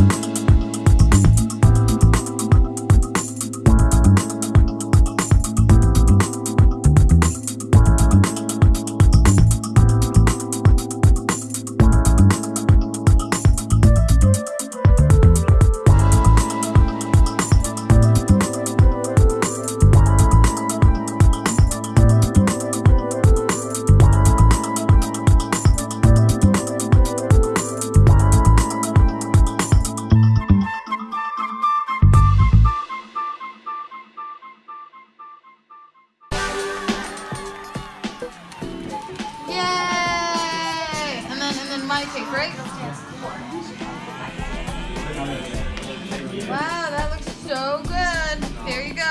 Yay! Take, right? Wow, that looks so good. There you go.